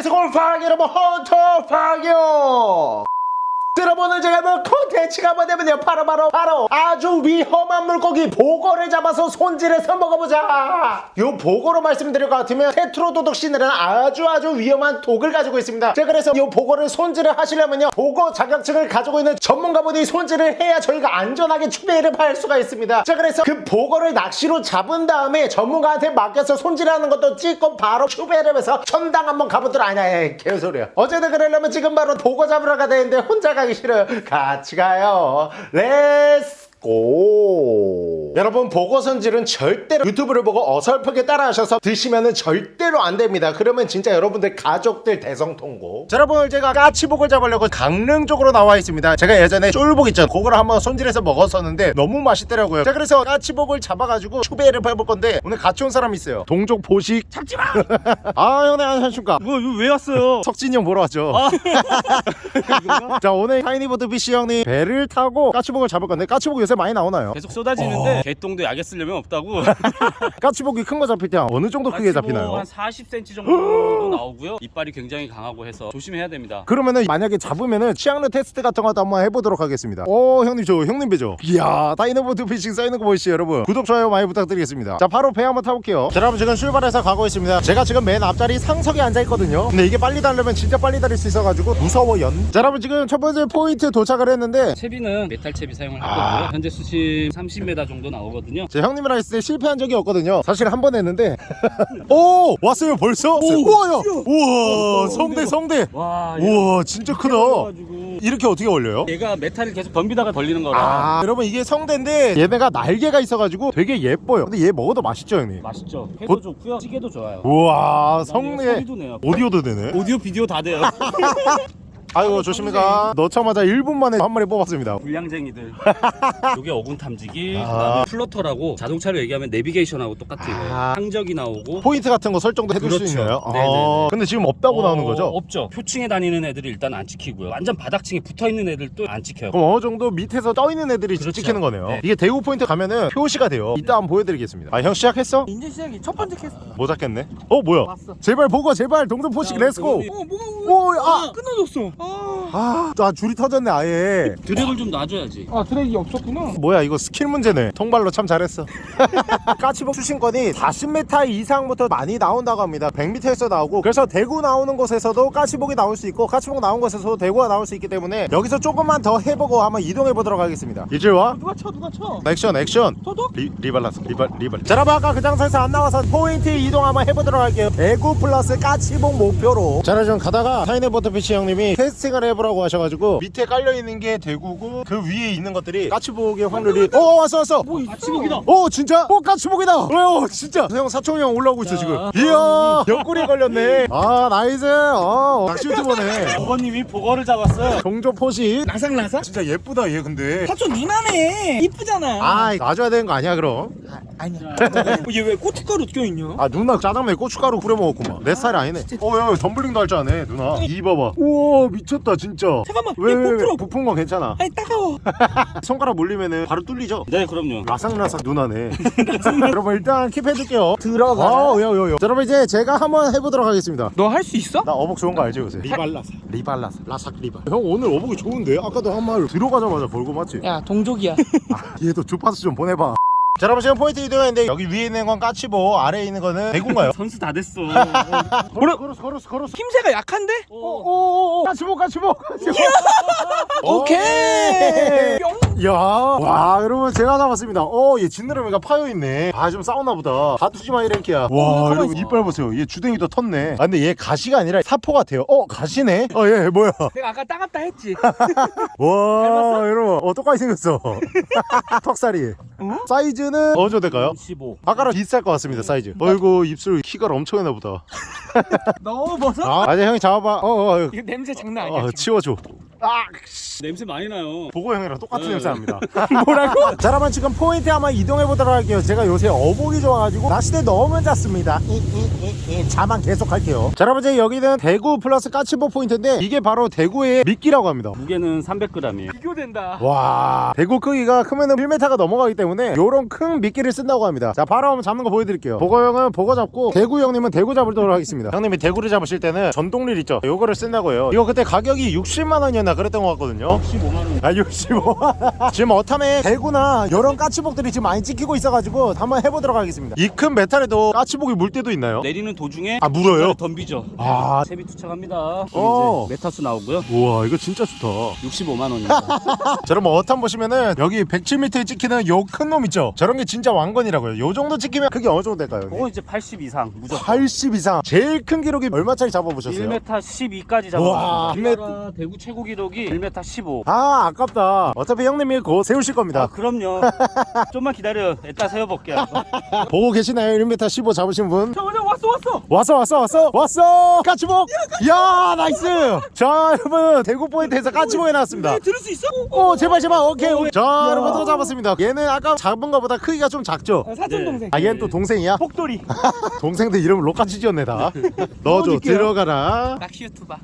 안녕하세요 골팡 여러분 헌터팡이요 여러분 오늘 제가 한번 콘텐츠가 뭐냐면요. 바로 바로 바로. 아주 위험한 물고기 복어를 잡아서 손질해서 먹어보자. 요 복어로 말씀드릴 것 같으면 테트로도톡신이라는 아주 아주 위험한 독을 가지고 있습니다. 자 그래서 요 복어를 손질을 하시려면요. 복어 자격증을 가지고 있는 전문가분이 손질을 해야 저희가 안전하게 추배를 할 수가 있습니다. 자 그래서 그 복어를 낚시로 잡은 다음에 전문가한테 맡겨서 손질하는 것도 찍고 바로 추배를 해서 천당 한번 가보도록. 아니야 개소리야. 어쨌든 그러려면 지금 바로 복어 잡으러 가야 되는데 혼자 가기 싫어요 같이 가요 let's go. 여러분 복어 손질은 절대로 유튜브를 보고 어설프게 따라하셔서 드시면 절대로 안 됩니다. 그러면 진짜 여러분들 가족들 대성통곡 자, 여러분 제가 까치복을 잡으려고 강릉 쪽으로 나와 있습니다. 제가 예전에 쫄복 있죠 그거를 한번 손질해서 먹었었는데 너무 맛있더라고요. 자 그래서 까치복을 잡아가지고 추배를 해볼 건데 오늘 같이 온 사람 있어요. 동족 포식. 잡지마! 아 형님 안녕하십니까 뭐, 이거 왜 왔어요? 석진이 형 보러 왔죠. 자 오늘 타이니보트 피싱 형님 배를 타고 까치복을 잡을 건데 까치복 요새 많이 나오나요? 계속 쏟아지는데 개똥도 약에 쓰려면 없다고. 까치복이 큰 거 잡힐 때 어느 정도 크게 잡히나요? 한 40cm 정도 나오고요. 이빨이 굉장히 강하고 해서 조심해야 됩니다. 그러면은 만약에 잡으면은 치악력 테스트 같은 것도 한번 해보도록 하겠습니다. 오 형님 저 형님 배죠? 이야 타이니보트 피싱 쌓이는 거 보이시죠 여러분? 구독 좋아요 많이 부탁드리겠습니다. 자 바로 배 한번 타볼게요. 자 여러분 지금 출발해서 가고 있습니다. 제가 지금 맨 앞자리 상석에 앉아있거든요. 근데 이게 빨리 달리면 진짜 빨리 달릴 수 있어가지고 무서워연 자 여러분 지금 첫 번째 포인트 도착을 했는데 채비는 메탈 채비 사용을 할 아. 거고요 현재 수심 30m 정도 나오거든요. 제 형님이랑 있을 때 실패한 적이 없거든요. 사실 한 번 했는데. 오! 왔어요 벌써? 우와 야 우와 성대 성대! 와 우와 진짜 크다. 가지고. 이렇게 어떻게 올려요? 얘가 메탈을 계속 덤비다가 걸리는 거라. 아 여러분 이게 성대인데 얘네가 날개가 있어가지고 되게 예뻐요. 근데 얘 먹어도 맛있죠 형님? 맛있죠. 회도 곧- 좋고요. 찌개도 좋아요. 우와 성대. 오디오도 되네. 오디오 비디오 다 돼요 아이고 조심히가 넣자마자 1분 만에 한 마리 뽑았습니다 불량쟁이들 요게 어군 탐지기 아. 그다음에 플로터라고 자동차로 얘기하면 내비게이션하고 똑같은 거예요 아. 항적이 나오고 포인트 같은 거 설정도 해둘 수 그렇죠. 있나요? 아, 네네네. 근데 지금 없다고 나오는 어, 거죠? 없죠. 표층에 다니는 애들이 일단 안 찍히고요. 완전 바닥층에 붙어 있는 애들도 안 찍혀요. 그럼 어느 정도 밑에서 떠 있는 애들이 그렇죠. 찍히는 거네요 네. 이게 대구 포인트 가면은 표시가 돼요 이따 한번 보여드리겠습니다 아 형 시작했어? 이제 시작이 첫 번째 캐스트 뭐 잡겠네? 어 뭐야? 왔어. 제발 보고 제발 동전 포식 자, 렛츠고 어 뭐가 오 아 끊어졌어 아, 아, 아 줄이 터졌네 아예. 드랙을 좀 놔줘야지. 아 드랙이 없었구나. 뭐야 이거 스킬 문제네. 통발로 참 잘했어. 까치복 수신권이 40m 이상부터 많이 나온다고 합니다. 100m에서 나오고 그래서 대구 나오는 곳에서도 까치복이 나올 수 있고 까치복 나온 곳에서도 대구가 나올 수 있기 때문에 여기서 조금만 더 해보고 한번 이동해 보도록 하겠습니다. 일주일와 누가 쳐 누가 쳐? 액션 액션. 저도? 리, 리발라스 리발 리발. 자 여러분 아까 그 장소에서 안 나와서 포인트 이동 한번 해보도록 할게요. 대구 플러스 까치복 목표로. 자 여러분 가다가 타이네 버터 피시 형님이 캐스팅을 해보라고 하셔가지고 밑에 깔려있는 게 대구고 그 위에 있는 것들이 까치복의 확률이 어 왔어 왔어. 뭐 있어? 아치목이다. 오 진짜? 오 까치복이다. 어 진짜. 형 사촌이 형 올라오고 있어 지금. 이야 옆구리 걸렸네. 아 나이스. 어 낚시 유튜버네 어버님이 보거를 잡았어요. 종조 포시. 라상라상? 진짜 예쁘다 얘 근데. 사촌 니나네. 이쁘잖아. 아 놔줘야 되는 거 아니야 그럼? 아 니야. 얘왜 고춧가루 껴있냐? 아 누나 짜장면에 고춧가루 뿌려 먹었구만. 내 스타일 아니네. 어야 덤블링도 할 줄 아네 누나. 이 봐봐. 우와 미쳤다 진짜 잠깐만 왜, 얘 왜, 왜 부푼 건 괜찮아 아니 따가워 손가락 물리면은 바로 뚫리죠 네, 그럼요. 라상라상 누나네 여러분 일단 keep해줄게요 들어가 아, 요, 요, 요. 자, 여러분 이제 제가 한번 해보도록 하겠습니다. 너 할 수 있어? 나 어복 좋은 거 알지 요새? 리발라사 리발라스, 라삭 리발. 형 오늘 어복이 좋은데? 아까도 한 말 들어가자마자 벌고 맞지? 야 동족이야 얘도 주파수 좀 보내봐. 자, 여러분 지금 포인트 이동했는데 여기 위에 있는 건 까치복, 아래에 있는 거는 대구인가요? 선수 다 됐어. 걸어, 걸었어, 걸었어, 걸었어. 힘새가 약한데? 오, 오, 오, 까치복, 까치복, 까치복. 오케이 뿅 야, 와, 여러분 제가 잡았습니다. 어, 얘 지느러미가 파여 있네. 아, 좀 싸웠나 보다. 다투지마 이랭키야. 와, 여러분 이빨 보세요. 얘 주댕이도 텄네. 아, 근데 얘 가시가 아니라 사포 같아요. 어, 가시네. 어, 얘 뭐야? 내가 아까 따갑다 했지 와, 여러분, 어, 똑같이 생겼어. 턱살이. 사이즈 는 어느 정도 될까요? 15. 아까랑 비슷할 것 같습니다, 사이즈. 어이구, 입술 키가 엄청나 보다. 너무 벗어? 아, 아니 형이 잡아봐. 어, 어, 어, 이거 냄새 장난 아니야 어 치워줘. 아 냄새 많이 나요. 복어 형이랑 똑같은 네. 냄새 납니다 뭐라고? 자 여러분 지금 포인트 한번 이동해 보도록 할게요 제가 요새 어복이 좋아가지고 낚시대 너무 잤습니다 이, 이, 이, 이. 자만 계속 할게요 자 여러분 이제 여기는 대구 플러스 까치복 포인트인데 이게 바로 대구의 미끼라고 합니다 무게는 300g이에요. 비교된다. 와 대구 크기가 크면 은 1m가 넘어가기 때문에 요런 큰 미끼를 쓴다고 합니다 자 바로 한번 잡는 거 보여드릴게요 복어 형은 복어 잡고 대구 형님은 대구 잡도록 하겠습니다 형님이 대구를 잡으실 때는 전동릴 있죠 요거를 쓴다고 해요 이거 그때 가격이 60만 원이었나 그랬던 것 같거든요 15만 원. 아 65. 지금 어탐에 대구나 이런 까치복들이 지금 많이 찍히고 있어가지고 한번 해보도록 하겠습니다 이 큰 메탈에도 까치복이 물 때도 있나요? 내리는 도중에 아 물어요? 덤비죠. 아 채비 투척합니다. 어. 이제 메타수 나오고요. 우와 이거 진짜 좋다 65만 원입니다. 자 여러분 어탐 보시면은 여기 107m에 찍히는 요 큰 놈 있죠 저런 게 진짜 왕건이라고요 요 정도 찍히면 그게 어느 정도 될까요? 그거 이제 80 이상 무조건. 80 이상 제일 큰 기록이 얼마짜리 잡아보셨어요? 1m 12까지 우와, 잡았습니다. 우리나라 대구 최고 기록 이 1m 15. 아 아깝다 어차피 형님이 곧 세우실 아, 겁니다 그럼요. 좀만 기다려. 이따 세워볼게요. 보고 계시나요? 1m 15 잡으신 분? 자, 오늘 왔어, 왔어. 왔어 왔어 왔어 왔어 까치복 야 nice 자 여러분 대구 포인트에서 까치복이 나왔습니다 네, 들을 수 있어? 오 제발 제발 오케이 오케이. 자 여러분 또 잡았습니다 얘는 아까 잡은 거보다 크기가 좀 작죠 아, 사촌 네. 동생. 아 얘는 또 동생이야 복돌이. 동생들 이름을 로까지 지었네 다 넣어줘. 들어가라 낚시 유튜버.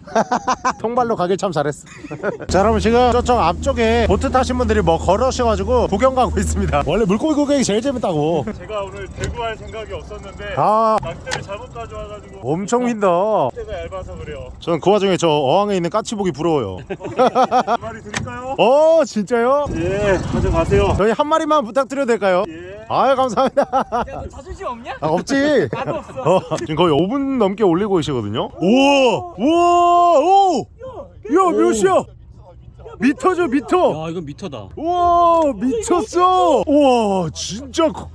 통발로 가길 참 잘했어 자 여러분 지금 저쪽 앞쪽에 보트 타신 분들이 뭐 걸으셔가지고 구경 가고 있습니다. 원래 물고기 구경이 제일 재밌다고. 제가 오늘 대구 할 생각이 없었는데 아. 낚대를 잘못 가져와가지고 엄청 휜다. 낚대가 얇아서 그래요. 저는 그 와중에 저 어항에 있는 까치복이 부러워요. 두 마리 드릴까요? 어 진짜요? 예 가져가세요. 저희 한 마리만 부탁드려도 될까요? 예. 아유 감사합니다. 야, 너 자존심 없냐? 아, 없지. 나도 없어. 어, 지금 거의 5분 넘게 올리고 계시거든요. 우와! 우와! 오 야 몇이야? 미터죠 미터. 야, 이건 미터다. 우와 미쳤어. 우와 진짜 커.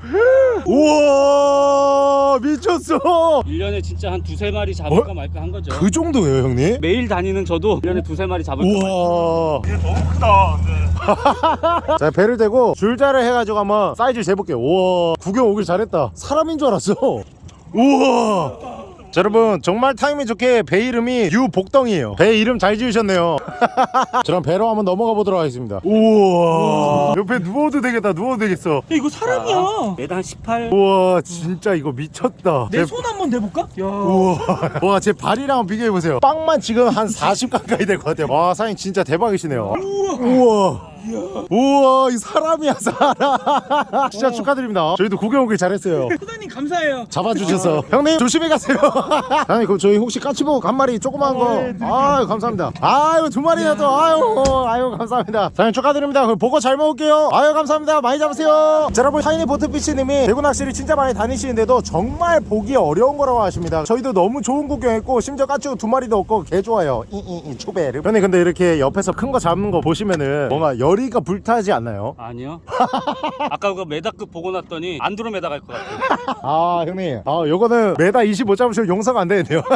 우와 미쳤어. 1년에 진짜 한 두세 마리 잡을까 말까 한 거죠. 그 정도예요 형님? 매일 다니는 저도 1년에 두세 마리 잡을까 말까. 우와. 이게 너무 크다 근데. 자 배를 대고 줄자를 해가지고 한번 사이즈 재볼게요. 우와. 구경 오길 잘했다. 사람인 줄 알았어. 우와 자 여러분 정말 타이밍 좋게 배 이름이 유복덩이에요. 배 이름 잘 지으셨네요. 자, 그럼 배로 한번 넘어가 보도록 하겠습니다. 우와. 옆에 누워도 되겠다 누워도 되겠어. 야, 이거 사람이야. 매달 한 18. 우와 진짜 이거 미쳤다. 내 손 한번 대볼까? 야. 우와. 와제 발이랑 비교해보세요. 빵만 지금 한 40 가까이 될 것 같아요. 와 사장님 진짜 대박이시네요. 우와. 우와 이 사람이야 사람. 진짜 축하드립니다. 저희도 구경 오길 잘했어요. 소장님 감사해요. 잡아주셔서. 형님 조심히 가세요. 아니 그럼 저희 혹시 까치복 한 마리 조그만 거? 아유 감사합니다. 아유 두 마리나 또. 아유 아유 감사합니다. 사장님 축하드립니다. 그럼 보고 잘 먹을게요. 아유 감사합니다. 많이 잡으세요. 자 여러분 하이니 보트피치님이 대구 낚시를 진짜 많이 다니시는데도 정말 보기 어려운 거라고 하십니다. 저희도 너무 좋은 구경했고 심지어 까치고 두 마리도 없고 개 좋아요. 이이이 초베르 형님 근데 이렇게 옆에서 큰 거 잡는 거 보시면은 뭔가 열이가 불타지 않나요? 아니요. 아까 그거 메다급 보고 났더니 안드로메다 갈 것 같아요. 아 형님 아 요거는 메다 25 잡으시면 용서가 안 되는데요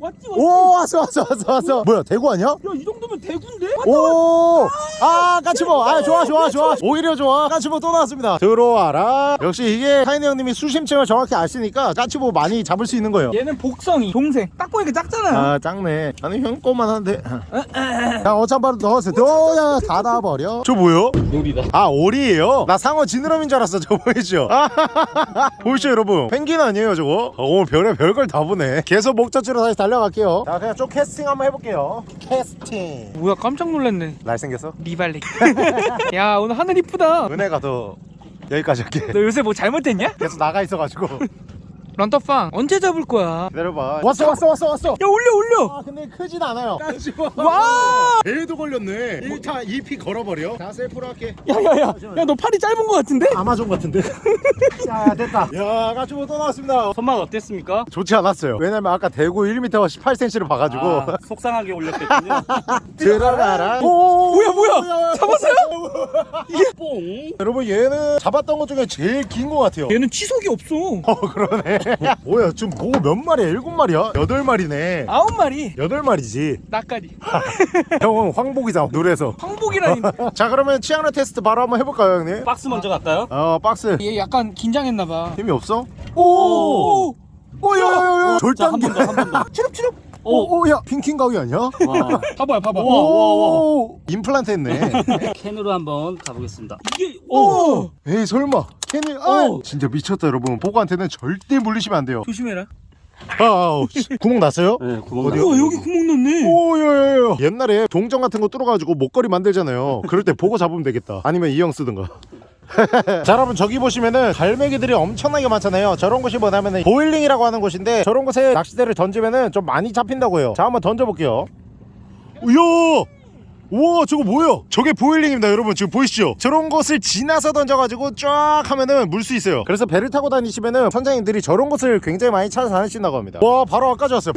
왔지, 왔지. 오 왔어 왔어 왔어 왔어 뭐야 대구 아니야? 야, 이 정도면 대구인데? 오! 아, 까치보! 아, 좋아, 좋아, 좋아. 오히려 좋아. 까치보 또 나왔습니다. 들어와라. 역시 이게 타이네 형님이 수심층을 정확히 아시니까 까치보 많이 잡을 수 있는 거예요. 얘는 복성이 동생. 딱 보니까 작잖아. 아, 작네. 아니, 형 거만 한데. 자, 어찬바로 넣었어. 넣어야 닫아 버려. 저 뭐요? 놀이다. 아, 오리예요? 나 상어 지느러미인 줄 알았어. 저 보이죠? 아, 보이시죠, 여러분? 펭귄 아니에요, 저거? 어, 오늘 별의 별걸 다 보네. 계속 목적지로 다시 달려갈게요. 자, 그냥 좀 캐스팅 한번 해볼게요. 캐스팅. 뭐야, 깜짝 놀랐네. 날생겼어? 리발리. 야, 오늘 하늘 이쁘다. 은혜가 더 여기까지 할게. 너 요새 뭐 잘못했냐? 계속 나가 있어가지고 런터팡 언제 잡을 거야? 기다려봐 왔어 왔어 왔어 왔어 야 올려 올려. 아 근데 크진 않아요 와. 배에도 걸렸네 1타 2피 걸어버려 자 셀프로 할게 야야야. 야 너 팔이 짧은 거 같은데? 아마존 같은데 자 됐다 야 가지고 또 나왔습니다 손맛 어땠습니까? 좋지 않았어요 왜냐면 아까 대구 1m 18cm를 봐가지고 아, 속상하게 올렸겠군요. 들어가라 뭐야, 뭐야? 잡았어요? 뽕. 여러분 얘는 잡았던 것 중에 제일 긴 것 같아요 얘는 치석이 없어. 어 그러네 뭐야 지금 보고 몇 마리야 일곱 마리야 여덟 마리네 아홉 마리. 여덟 마리지 나까지. 형은 황복이잖아 노래에서 황복이라니. 자 그러면 치악력 테스트 바로 한번 해볼까요 형님? 박스 먼저 갈까요? 어 박스 얘 약간 긴장했나 봐. 힘이 없어? 오. 오야야야 자, 한 절단기 번 더, 한번 더. 추럽추럽. 오, 오, 야, 핑킹 가위 아니야? 와, 봐봐요 봐봐 오, 임플란트 했네. 캔으로 한번 가보겠습니다. 이게 오, 오 에이 설마. 괜히 아, 오. 진짜 미쳤다 여러분. 복어한테는 절대 물리시면 안 돼요. 조심해라 아우, 씨. 구멍 났어요? 네, 구멍 어디요? 우와 여기 구멍 났네 오야야야 옛날에 동전 같은 거 뚫어가지고 목걸이 만들잖아요 그럴 때 복어 잡으면 되겠다 아니면 이 형 쓰든가 자 여러분 저기 보시면은 갈매기들이 엄청나게 많잖아요 저런 곳이 뭐냐면은 보일링이라고 하는 곳인데 저런 곳에 낚시대를 던지면은 좀 많이 잡힌다고 해요 자 한번 던져볼게요 이야 우와 저거 뭐야 저게 보일링입니다 여러분. 지금 보이시죠? 저런 곳을 지나서 던져가지고 쫙 하면은 물 수 있어요. 그래서 배를 타고 다니시면은 선장님들이 저런 곳을 굉장히 많이 찾아다니신다고 합니다. 와 바로 앞까지 왔어요.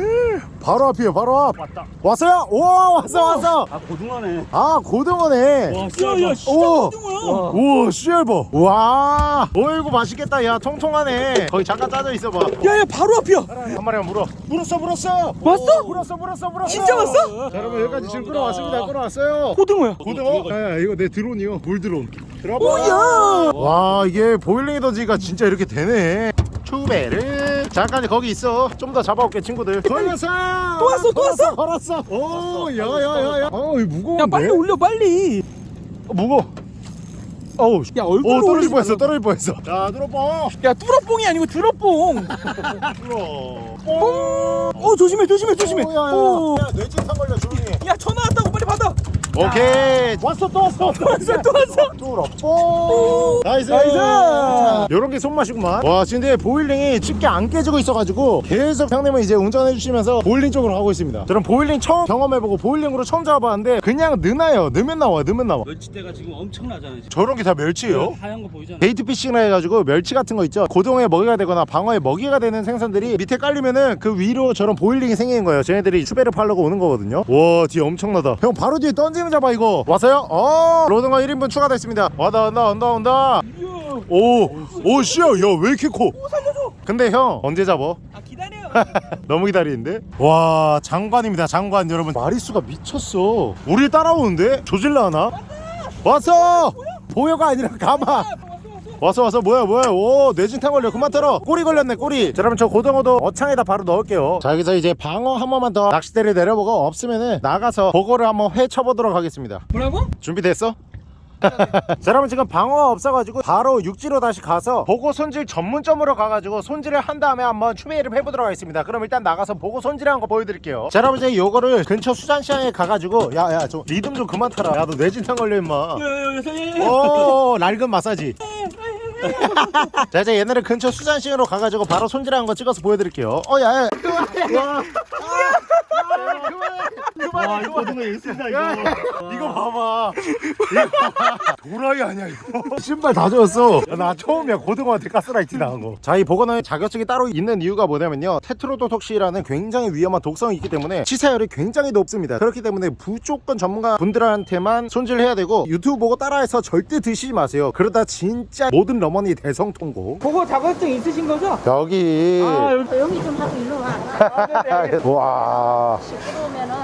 바로 앞이에요 바로 앞. 왔다. 왔어요? 오 왔어 왔어. 아, 고등어네. 아 고등어네. 와, 야야 진짜 오. 고등어야 우와 씨알버 와. 어이구 맛있겠다. 야 통통하네. 거기 잠깐 짜져 있어봐. 야야 바로 앞이야. 한 마리만 물어 물었어 물었어. 왔어? 물었어 물었어 물었어. 진짜 왔어? 자 여러분 여기까지 지금 끌어왔습니다. 끌어왔어 요. 고등어야. 고등어? 네 이거 내 드론이요. 물 드론. 들어봐. 와 이게 보일링이 던지니까 진짜 이렇게 되네. 추베르. 잠깐 거기 있어. 좀 더 잡아올게 친구들. 걸렸어? 또 왔어, 또 왔어? 걸었어. 오 야야야야. 어이 무거운데? 야 빨리 올려 빨리. 어, 무거워. 어우 야오 얼굴로 떨어질 뻔했어. 떨어질 뻔했어. 자 들어봐 야 뚜러뽕이 아니고 드러뽕. 들어 오 조심해 조심해 조심해. 오. 야 뇌진탕 걸려 조용히 해. 야 전화 왔다고 빨리 오케이. 왔어 또 왔어. 또 왔어. 또 왔어. 뚫어뽕 nice. nice. 요런 게 손맛이구만. 와 근데 boiling이 쉽게 안 깨지고 있어가지고 계속 형님은 이제 운전해 주시면서 boiling 쪽으로 가고 있습니다. 저는 boiling 처음 경험해보고 boiling으로 처음 잡아봤는데 그냥 느나요. 넣으면 나와 넣으면 나와. 멸치 떼가 지금 엄청나잖아요. 지금. 저런 게 다 멸치예요? 하얀 거 보이잖아요. bait fishing을 해가지고 멸치 같은 거 있죠? 고등어 먹이가 되거나 방어에 먹이가 되는 생선들이 밑에 깔리면은 그 위로 저런 boiling이 생기는 거예요. 쟤네들이 추배를 팔려고 오는 거거든요. 와 뒤에 엄청나다. 형 바로 뒤에 던지면 잡아 이거. 왔어요? 어. rod가 1인분 추가됐습니다. 와다 온다 온다 온다. 오오 씨야 야왜 이렇게 커? 근데 형 언제 잡어? 아 기다려 너무 기다리는데? 와 장관입니다 장관 여러분. 마리수가 미쳤어. 우리 따라오는데? 조질라 하나? 왔어! 보여가 아니라 가마 왔어 왔어 뭐야 뭐야. 오 뇌진탕 걸려. 그만 털어. 꼬리 걸렸네 꼬리. 자 여러분 저 고등어도 어창에다 바로 넣을게요. 자 여기서 이제 방어 한 번만 더 낚싯대를 내려보고 없으면은 나가서 보고를 한번 회 쳐보도록 하겠습니다. 뭐라고? 준비됐어? 자 여러분 지금 방어가 없어가지고 바로 육지로 다시 가서 보고 손질 전문점으로 가가지고 손질을 한 다음에 한번 추배를 해보도록 하겠습니다. 그럼 일단 나가서 보고 손질한 거 보여드릴게요. 자 여러분 이제 요거를 근처 수산시장에 가가지고 야야 저 리듬 좀 그만 타라. 야 너 뇌진탕 걸려 임마. 오 낡은 마사지. 자 이제 얘네를 근처 수산시장으로 가가지고 바로 손질한 거 찍어서 보여드릴게요. 어 야야 와, 이거 고등어 예술이다, 이거. 이거 봐봐. 이거 봐봐 도라이 아니야 이거. 신발 다 젖었어. 나 처음이야. 고등어한테 가스라이트 당한 거자 이 보거너에 자격증이 따로 있는 이유가 뭐냐면요. 테트로도톡시라는 굉장히 위험한 독성이 있기 때문에 치사율이 굉장히 높습니다. 그렇기 때문에 무조건 전문가 분들한테만 손질해야 되고 유튜브 보고 따라해서 절대 드시지 마세요. 그러다 진짜 모든 러머니 대성통고. 그거 자격증 있으신 거죠? 여기. 아 여기 좀 하고 일로 와. 와. 시끄러우면은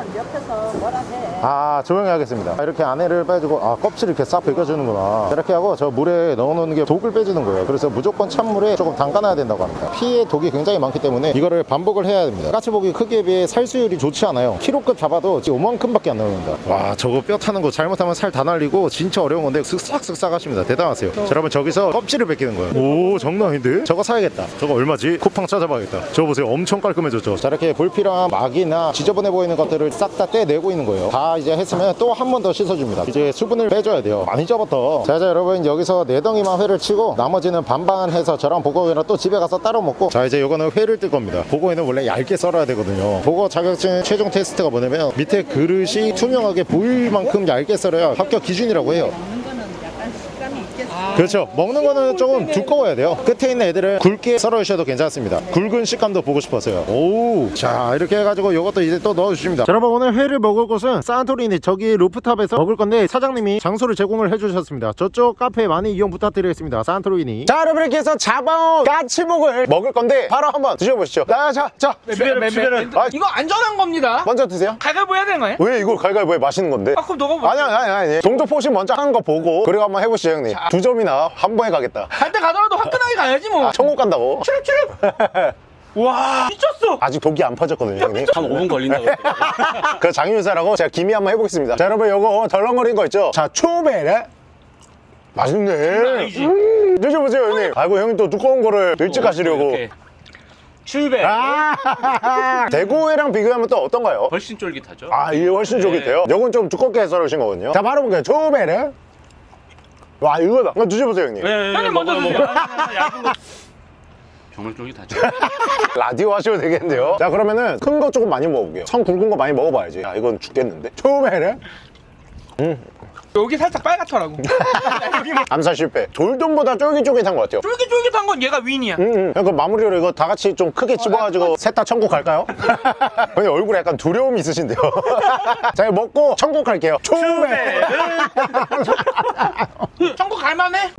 아 조용히 하겠습니다. 이렇게 안에를 빼주고 아 껍질 이렇게 싹 벗겨주는구나. 이렇게 하고 저 물에 넣어놓는 게 독을 빼주는 거예요. 그래서 무조건 찬물에 조금 담가놔야 된다고 합니다. 피에 독이 굉장히 많기 때문에 이거를 반복을 해야 됩니다. 까치복이 크기에 비해 살수율이 좋지 않아요. 키로급 잡아도 지금 5만큼밖에 안 나옵니다. 와 저거 뼈 타는 거 잘못하면 살 다 날리고 진짜 어려운 건데 쓱싹쓱싹 하십니다. 대단하세요. 자 여러분 저기서 껍질을 벗기는 거예요. 오 장난 아닌데? 저거 사야겠다. 저거 얼마지? 쿠팡 찾아봐야겠다. 저거 보세요. 엄청 깔끔해졌죠? 자 이렇게 불필요한 막이나 지저분해 보이는 것들을 싹다 떼내고 있는 거예요. 다 이제 했으면 또 한 번 더 씻어줍니다. 이제 수분을 빼줘야 돼요. 많이 접었다 자 이제 여러분 여기서 네 덩이만 회를 치고 나머지는 반반 해서 저랑 보고이랑 또 집에 가서 따로 먹고. 자 이제 이거는 회를 뜰 겁니다. 보고이는 원래 얇게 썰어야 되거든요. 보고 자격증 최종 테스트가 뭐냐면 밑에 그릇이 투명하게 보일 만큼 얇게 썰어야 합격 기준이라고 해요 그렇죠. 먹는 거는 조금 두꺼워야 돼요. 끝에 있는 애들은 굵게 썰어 주셔도 괜찮습니다. 굵은 식감도 보고 싶었어요. 오자 이렇게 해가지고 이것도 이제 또 넣어주십니다. 자, 여러분 오늘 회를 먹을 곳은 산토리니 저기 루프탑에서 먹을 건데 사장님이 장소를 제공을 해주셨습니다. 저쪽 카페 많이 이용 부탁드리겠습니다. 산토리니. 자 여러분 이렇게 해서 잡아온 까치복을 먹을 건데 바로 한번 드셔보시죠. 자자자. 주변은 아, 이거 안전한 겁니다. 먼저 드세요. 갈갈보 해야 되는 거야? 왜 이걸 갈갈보에 맛있는 건데? 아 그럼 너가 아니 아니 아니 아니. 동조 포시 먼저 한 거 보고 그리고 한번 해보시죠 형님. 두 점이나 한 번에 가겠다. 갈 때 가더라도 화끈하게 가야지 뭐. 아, 천국 간다고? 추룩 추룩 와 미쳤어. 아직 독이 안 퍼졌거든요 형님. 한 5분 걸린다고. 그 장윤사라고 제가 기미 한번 해보겠습니다. 자 여러분 요거 덜렁거린 거 있죠? 자 초베레 맛있네. 음, 드셔보세요 형님. 아이고. 형님 또 두꺼운 거를 일찍 가시려고. 이렇게. 출배 아 대구회랑 비교하면 또 어떤가요? 훨씬 쫄깃하죠. 아 이 게 훨씬 쫄깃해요? 요건 좀 두껍게 해서 오신 거거든요. 자 바로 볼게요. 초베레 와 이거다 한번 드셔보세요 형님 네, 형님 먼저 드세요. 먹어요. 얇은 거. 정말 쫄깃하죠. 라디오 하셔도 되겠는데요 자 그러면은 큰 거 조금 많이 먹어볼게요 청 굵은 거 많이 먹어봐야지 야 이건 죽겠는데 초베레 여기 살짝 빨갛더라고. 뭐 암살 실패 돌돔보다 쫄깃쫄깃한 것 같아요 쫄깃쫄깃한 건 얘가 윈이야. 음, 음. 그 마무리로 이거 다 같이 좀 크게 집어가지고 셋다 천국 갈까요? 근데 얼굴에 약간 두려움이 있으신데요. 자, 이거 먹고 천국 갈게요. 초베. 천국 갈만해?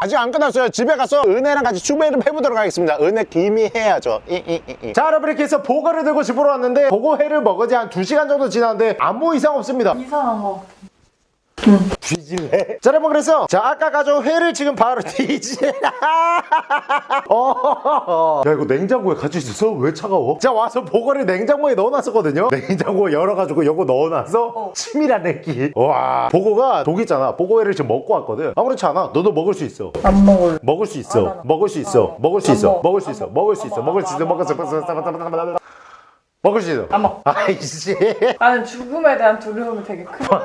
아직 안 끝났어요. 집에 가서 은혜랑 같이 추배를 해보도록 하겠습니다. 은혜 기미 해야죠. 이, 이, 이, 이. 자, 여러분 이렇게 해서 보거를 들고 집으로 왔는데 보고회를 먹은 지한 2시간 정도 지났는데 아무 이상 없습니다. 이상한 거. 뒤질래? 자, 여러분 그래서 자 아까 가져온 회를 지금 바로 뒤질. 어. 야 이거 냉장고에 같이 있어서 왜 차가워? 자 와서 보거를 냉장고에 넣어놨었거든요. 냉장고에 열어가지고 요거 넣어놔서 치밀한 내기. 와 보고가 독 있잖아. 보고회를 지금 먹고 왔거든. 아무렇지 않아. 너도 먹을 수 있어. 안 먹을. 먹을 수 있어. 아. 먹을 수 있어. 어. 먹을 수안 있어. 먹어. 먹을 수안 있어. 먹을 수안 있어. 먹을 수 있어. 안 먹을 수 먹어. 있어. 안 먹어. 먹을 수 있어. 안 먹어. 아이씨. 나는 죽음에 대한 두려움이 되게 크다.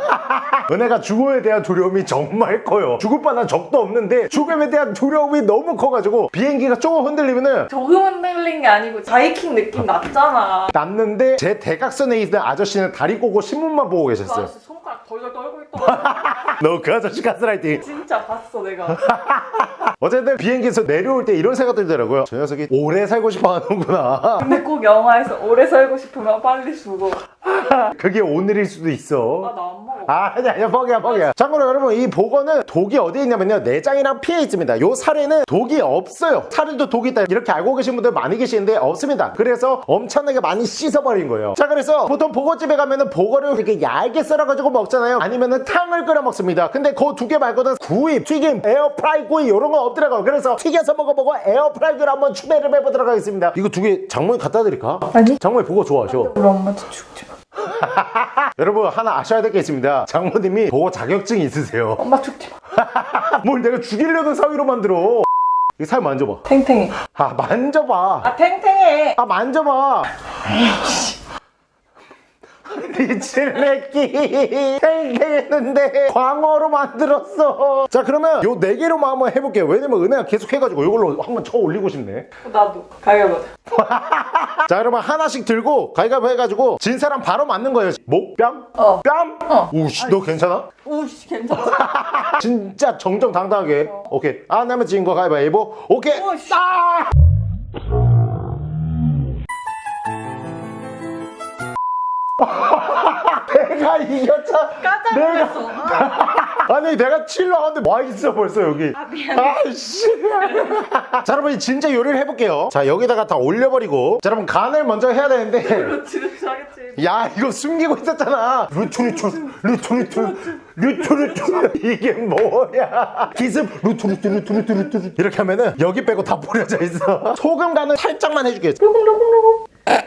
은혜가 죽음에 대한 두려움이 정말 커요. 죽을 뻔한 적도 없는데 죽음에 대한 두려움이 너무 커가지고 비행기가 조금 흔들리면은 조금 흔들린 게 아니고 바이킹 느낌 났잖아. 났는데 제 대각선에 있는 아저씨는 다리 꼬고 신문만 보고 그 계셨어요. 아저씨 손가락 덜덜 떨고 있더라. 너그 아저씨 가스라이팅. 진짜 봤어 내가. 어쨌든 비행기에서 내려올 때 이런 생각 들더라고요. 저 녀석이 오래 살고 싶어 하는구나. 근데 꼭 영화에서 오래 살고 싶으면 빨리 죽어. 그게 오늘일 수도 있어. 아 나 안 먹어. 아, 아니, 아니, 뻥이야, 뻥이야. 참고로 여러분, 이 복어는 독이 어디에 있냐면요. 내장이랑 피에 있습니다. 요 살에는 독이 없어요. 살에도 독이 있다. 이렇게 알고 계신 분들 많이 계시는데 없습니다. 그래서 엄청나게 많이 씻어버린 거예요. 자, 그래서 보통 복어집에 가면은 복어를 이렇게 얇게 썰어가지고 먹잖아요. 아니면은 탕을 끓여 먹습니다. 근데 그 두 개 말고는 구이, 튀김, 에어프라이 구이 이런 거 없더라고요. 그래서 튀겨서 먹어보고 에어프라이를 한번 추배를 해보도록 하겠습니다. 이거 두 개 장모님 갖다 드릴까? 아니. 장모님 복어 좋아하셔. 우리 엄마한테 죽지 마. 여러분 하나 아셔야 될 게 있습니다. 장모님이 보호 자격증이 있으세요. 엄마 죽지 마. 뭘 내가 죽이려는 사위로 만들어. 이 살 만져봐. 탱탱해. 아 만져봐. 아 탱탱해. 아 만져봐. 미칠레끼 탱탱했는데 광어로 만들었어 자 그러면 요 네 개로만 한번 해볼게요 왜냐면 은혜가 계속 해가지고 이걸로 한번 쳐 올리고 싶네 나도 가위바위보. 자 여러분 하나씩 들고 가위가위 해가지고 진 사람 바로 맞는 거예요 목뺨? 어. 뺨? 어. 우씨 너 괜찮아? 우씨 괜찮아. 진짜 정정당당하게 오케이 안 하면 진거 가위바위보 오케이 오, 씨. 아! 내가 이겼잖아 깜짝 내가 놀랐어. 아, 아니 내가 칠러 하는데 와 있어 벌써 여기. 아 미안해. 아이씨. 자 여러분 진짜 요리를 해볼게요. 자 여기다가 다 올려버리고. 자 여러분 간을 먼저 해야 되는데. 야 이거 숨기고 있었잖아. 루투루투 루투루투 루투루투 이게 뭐야? 기습. 루투루투 루투루투 루투루 이렇게 하면은 여기 빼고 다 뿌려져 있어. 소금 간을 살짝만 해줄게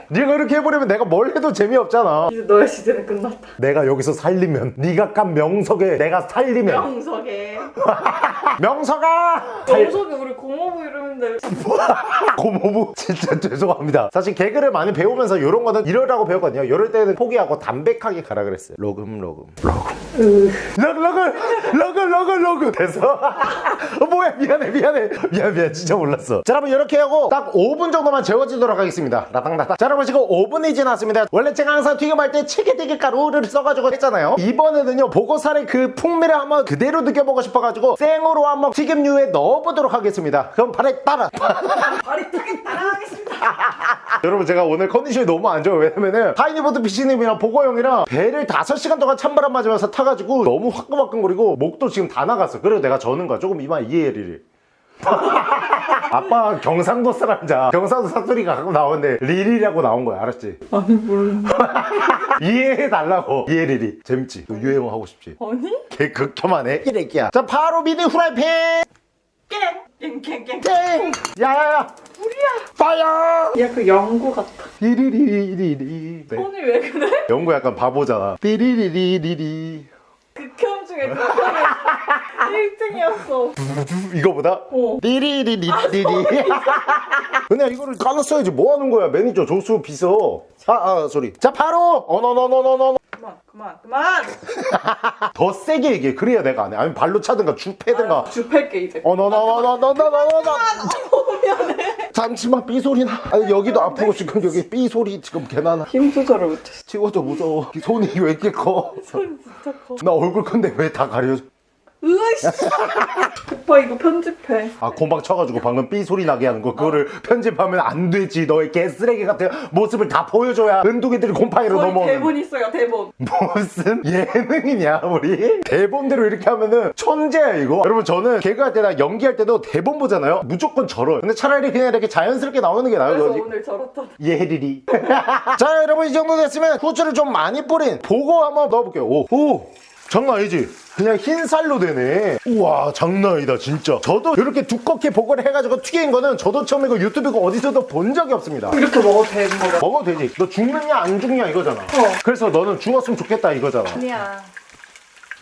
네가 이렇게 해버리면 내가 뭘 해도 재미없잖아 이제 너의 시대는 끝났다. 내가 여기서 살리면 네가 깐 명석에 내가 살리면 명석에. 명석아 명석이 우리 고모부 이름인데. 고모부? 진짜 죄송합니다. 사실 개그를 많이 배우면서 이런 거는 이러라고 배웠거든요. 이럴 때는 포기하고 담백하게 가라 그랬어요. 로금 로금. 로금. 러글 러글 러글 러글 돼서 어, 뭐야? 미안해 미안해. 미안 미안. 진짜 몰랐어. 자 여러분 이렇게 하고 딱 5분 정도만 재워지도록 하겠습니다. 라당라당. 자 여러분 지금 5분이 지났습니다. 원래 제가 항상 튀김할 때 치게되게 가루를 써가지고 했잖아요. 이번에는요 복어살의 그 풍미를 한번 그대로 느껴보고 싶어가지고 생으로 한번 튀김유에 넣어보도록 하겠습니다. 그럼 발에 따라 발이 타게 따라가겠습니다. 여러분 제가 오늘 컨디션이 너무 안 좋아요 왜냐면은 하이니보드 피시님이랑 보고형이랑 배를 5시간 동안 찬바람 맞으면서 타가지고 너무 화끈화끈거리고 목도 지금 다 나갔어 그래서 내가 저는 거야 조금 이만 이해해리리 아빠 경상도 사람자 경상도 사투리가 가끔 나오는데 리리라고 나온 거야 알았지? 아니 모르는. 이해해달라고 이해리리 재밌지? 너 유행어 하고 싶지? 아니? 개 극혐하네 이래끼야 자 바로 미니 후라이팬 깽 깽깽 땡! 야야야! 우리야! fire! 야그 연구 같아 띠리리리리리 네. 손이 왜 그래? 영구 약간 바보잖아 띠리리리리리 극혐 중에 극혐이 1등이었어 이거보다? 어. 띠리리리리리 은혜야 이거를 까놨어야지 뭐 하는 거야 매니저 조수 비서 아, 아 소리 자 바로 어너너너너너 그만 그만 그만 더 세게 얘기해 그래야 내가 안 해 아니면 발로 차든가 주 패든가 주 팰게 이제 어너너너너너너너너 잠시만 삐 소리 나 아니 여기도 아프고 지금 여기 삐 소리 지금 개나나 힘 조절을 못했어 찍어줘 무서워 손이 왜 이렇게 커? 손 진짜 커 나 얼굴 큰데 왜 다 가려져? 으이씨. 오빠 이거 편집해. 아 곰방 쳐가지고 방금 삐 소리 나게 하는 거. 그거를 편집하면 안 되지. 너의 개쓰레기 같은 모습을 다 보여줘야 은둥이들이 곰팡이로 넘어오는. 대본 있어요 대본. 무슨 예능이냐 우리? 대본대로 이렇게 하면은 천재야 이거. 여러분 저는 개그할 때나 연기할 때도 대본 보잖아요. 무조건 저러요 근데 차라리 그냥 이렇게 자연스럽게 나오는 게 나아요 그래서 거지. 오늘 저렇다 예리리. 자 여러분 이 정도 됐으면 후추를 좀 많이 뿌린 보고 한번 넣어볼게요. 오, 오 장난 아니지 그냥 흰살로 되네. 우와 장난 아니다 진짜. 저도 이렇게 두껍게 보고를 해가지고 튀긴 거는 저도 처음이고 유튜브고 어디서도 본 적이 없습니다. 이렇게 먹어도 되는 거야 먹어도 되지. 너 죽느냐 안 죽느냐 이거잖아. 그래서 너는 죽었으면 좋겠다 이거잖아. 아니야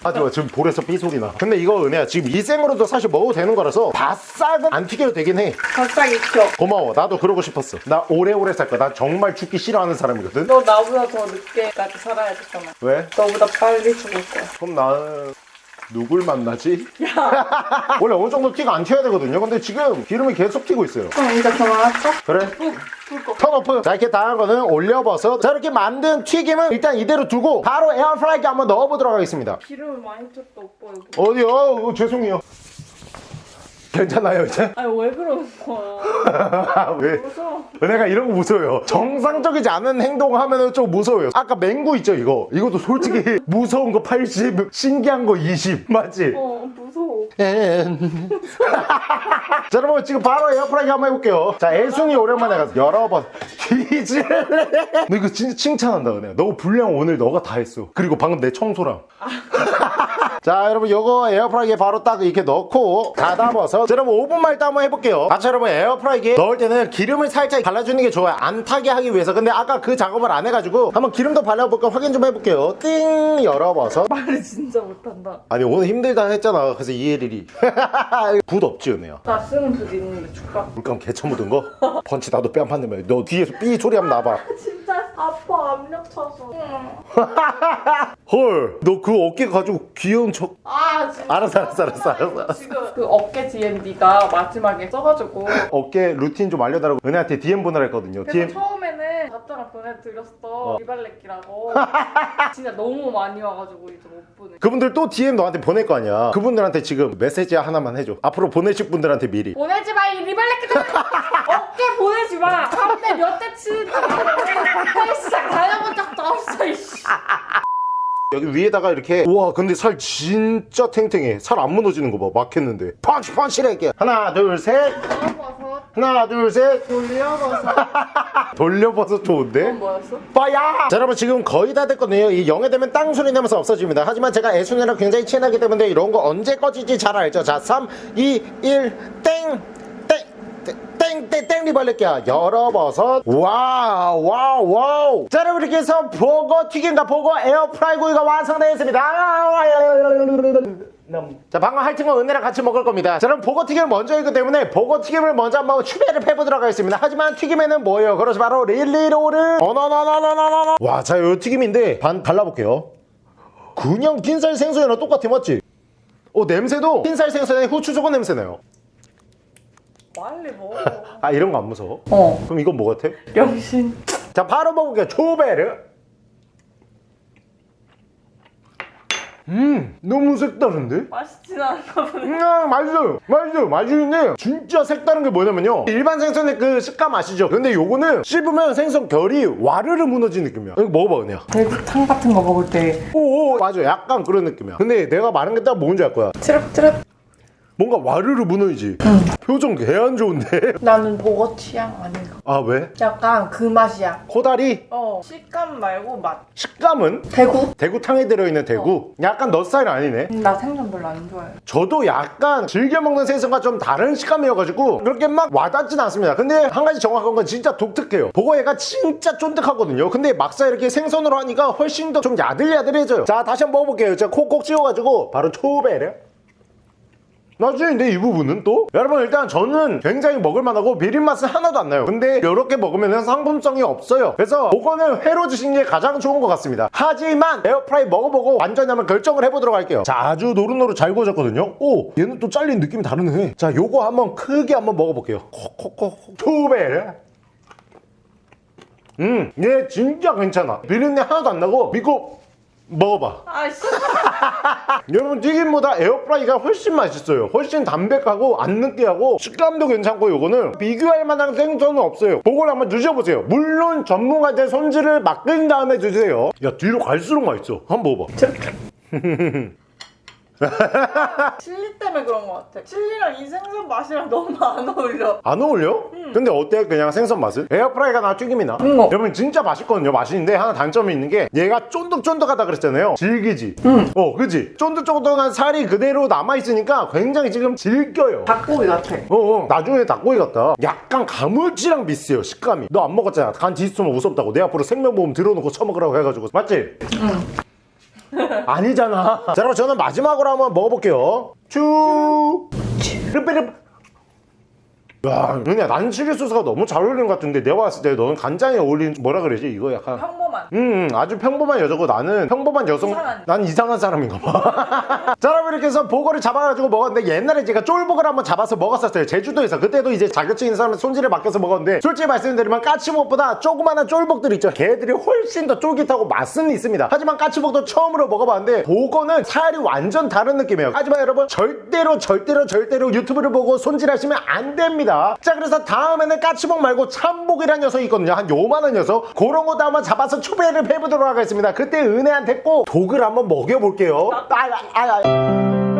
하지마 지금 볼에서 삐 소리 나. 근데 이거 은혜야 지금 이 생으로도 사실 먹어도 되는 거라서 바싹은 안 튀겨도 되긴 해. 바싹 익혀. 고마워. 나도 그러고 싶었어. 나 오래오래 살 거야. 나 정말 죽기 싫어하는 사람이거든. 너 나보다 더 늦게까지 살아야 되잖아 왜? 너보다 빨리 죽을 거야. 그럼 나는 누굴 만나지? 원래 어느 정도 티가 안 튀어야 되거든요. 근데 지금 기름이 계속 튀고 있어요. 그럼 이제 그만할까? 그래? 턴오프. 자 이렇게 다한 거는 올려버섯 자 이렇게 만든 튀김은 일단 이대로 두고 바로 에어프라이기에 한번 넣어보도록 하겠습니다. 기름을 많이 쪘다 오빠 여기. 어디요? 어, 죄송해요 괜찮아요 이제? 아니 왜 그러는 거야? 왜? 무서워 은혜가 이런 거 무서워요. 정상적이지 않은 행동 하면은 좀 무서워요. 아까 맹구 있죠 이거? 이것도 솔직히 무서운 거 80 신기한 거 20 맞지? 어 무서워. 자 여러분 지금 바로 에어프라이기 한번 해볼게요. 자 애순이 오랜만에 가서 여러 번. 뒤질래 너 이거 진짜 칭찬한다 은혜 너 분량 오늘 너가 다 했어. 그리고 방금 내 청소랑 자 여러분 요거 에어프라이기에 바로 딱 이렇게 넣고 닫아버서 자 여러분 5분만 일단 한번 해볼게요. 아자 여러분 에어프라이기에 넣을 때는 기름을 살짝 발라주는 게 좋아요. 안 타게 하기 위해서. 근데 아까 그 작업을 안 해가지고 한번 기름도 발라볼까 확인 좀 해볼게요. 띵! 열어버서. 말을 진짜 못한다. 아니 오늘 힘들다 했잖아. 그래서 이해리리 붓 없지 은혜야. 나 쓰는 붓 있는데 줄까? 물감 개처 묻은 거? 펀치 나도 뺨 한대면 너 뒤에서 삐 소리 한번 나봐 아파 압력 차서. 헐 너 그 어깨 가지고 귀여운 척. 아 진짜. 알았어 알았어 알았어 알았어, 알았어. 지금 그 어깨 DM 네가 마지막에 써가지고. 어깨 루틴 좀 알려달라고 은혜한테 DM 보내라 했거든요. 그래서 DM 처음에는 답장을 보내드렸어. 리발렛기라고. 진짜 너무 많이 와가지고 이제 못 보내. 그분들 또 DM 너한테 보낼 거 아니야. 그분들한테 지금 메시지 하나만 해줘. 앞으로 보내실 분들한테 미리. 보내지 마 이 리발렛기들 어깨 보내지 마. 3대 몇대 치는지 헬스장 다녀본 적도 없어 이씨. 여기 위에다가 이렇게 우와 근데 살 진짜 탱탱해. 살 안 무너지는 거 봐. 막혔는데. 펀치 펀치를 할게. 하나 둘셋. 돌려버섯. 하나 둘셋. 돌려버섯. 돌려봐서 좋은데? 뭐였어? 빠야! 자 여러분 지금 거의 다 됐거든요. 이 0에 되면 땅 소리 나면서 없어집니다. 하지만 제가 애순이랑 굉장히 친하기 때문에 이런 거 언제 꺼질지 잘 알죠? 자 3, 2, 1 땡! 땡! 땡땡땡 리발렛기야. 열어버섯. wow wow wow. 자 여러분 이렇게 해서 복어 튀김과 복어 에어프라이 구이가 완성되었습니다. 자 방금 건 은혜랑 같이 먹을 겁니다. 자 그럼 복어 튀김을 먼저 했기 때문에 복어 튀김을 먼저 한번 추배를 해보도록 하겠습니다. 하지만 튀김에는 뭐예요? 그렇지 바로 릴리로를 어너너너너너너너 와자 요 튀김인데 반 발라볼게요. 그냥 흰살 생선이랑 똑같아 맞지? 어 냄새도 흰살 생선에 후추 조금 냄새 나요 빨리 먹어. 아 이런 거 안 무서워? 어. 그럼 이건 뭐 같아? 명신. 자 바로 먹을게요. 초베르 음 너무 색다른데? 맛있진 않나 보네. 음 맛있어요 맛있어요 맛있는데 진짜 색다른 게 뭐냐면요. 일반 생선의 그 식감 아시죠? 근데 요거는 씹으면 생선 결이 와르르 무너지는 느낌이야. 이거 먹어봐 그냥. 대구탕 같은 거 먹을 때. 오오 맞아. 약간 그런 느낌이야. 근데 내가 말한 게 딱 뭔지 알 거야. 트럭트럭 뭔가 와르르 무너지지. 표정 개 안 좋은데? 나는 보거 취향 아닌가. 아 왜? 약간 그 맛이야. 코다리? 어 식감 말고 맛. 식감은? 대구? 대구탕에 들어있는 대구? 약간 너 스타일 아니네. 음, 나 생선 별로 안 좋아해. 저도 약간 즐겨 먹는 생선과 좀 다른 식감이어가지고 그렇게 막 와닿진 않습니다. 근데 한 가지 정확한 건 진짜 독특해요. 보고얘가 진짜 쫀득하거든요. 근데 막상 이렇게 생선으로 하니까 훨씬 더 좀 야들야들해져요. 자 다시 한번 먹어볼게요. 제가 콕콕 찍어가지고 바로 초베르 나중에 이 부분은 또? 여러분 일단 저는 굉장히 먹을만하고 비린 맛은 하나도 안 나요. 근데 이렇게 먹으면 상품성이 없어요. 그래서 그거는 회로 드시는 게 가장 좋은 것 같습니다. 하지만 에어프라이 먹어보고 완전히 한번 결정을 해보도록 할게요. 자 아주 노릇노릇 잘 구워졌거든요. 오 얘는 또 잘린 느낌이 다르네. 자 요거 한번 크게 한번 먹어볼게요. 콕콕콕 투베르 음얘 진짜 괜찮아. 비린내 하나도 안 나고 믿고 먹어봐. 아이씨. 여러분 튀김보다 에어프라이가 훨씬 맛있어요. 훨씬 담백하고 안 느끼하고 식감도 괜찮고 요거는 비교할 만한 생선은 없어요. 그걸 한번 드셔보세요. 물론 전문가들 손질을 맡긴 다음에 드세요. 야 뒤로 갈수록 맛있어. 한번 먹어봐 칠리 때문에 그런 것 같아 칠리랑 이 생선 맛이랑 너무 안 어울려 안 어울려? 근데 어때 그냥 생선 맛은? 에어프라이가 나 튀김이나 음. 여러분 진짜 맛있거든요 맛있는데 하나 단점이 있는 게 얘가 쫀득쫀득하다 그랬잖아요 질기지 어 그지 쫀득쫀득한 살이 그대로 남아있으니까 굉장히 지금 질겨요 닭고기 같아 어, 어, 나중에 닭고기 같다. 약간 가물치랑 비슷해요, 식감이. 너 안 먹었잖아. 간 뒤집으면 무섭다고. 내 앞으로 생명보험 들어놓고 처먹으라고 해가지고. 맞지? 응. 아니잖아. 자, 그럼 저는 마지막으로 한번 먹어볼게요. 쭈. 르르르. 야, 은혜야, 난 칠리 소스가 너무 잘 어울리는 것 같은데 내가 봤을 때 너는 간장에 어울리는 뭐라 그러지? 이거 약간 평범한 음, 아주 평범한 여자고 나는 평범한 여성. 이상한. 난 이상한 사람인가 봐. 자, 여러분 이렇게 해서 보거를 잡아가지고 먹었는데 옛날에 제가 쫄보거를 한번 잡아서 먹었었어요. 제주도에서. 그때도 이제 자격증 있는 사람 손질을 맡겨서 먹었는데 솔직히 말씀드리면 까치목보다 조그마한 쫄복들 있죠. 걔들이 훨씬 더 쫄깃하고 맛은 있습니다. 하지만 까치목도 처음으로 먹어봤는데 보거는 살이 완전 다른 느낌이에요. 하지만 여러분 절대로 절대로 절대로 유튜브를 보고 손질하시면 안 됩니다. 자, 그래서 다음에는 까치목 말고 참복이라는 녀석이 있거든요. 한 요만한 녀석. 그런 것도 한번 잡아서 추배를 해보도록 하겠습니다. 그때 은혜한테 꼭 독을 한번 먹여볼게요. 아, 아, 아, 아.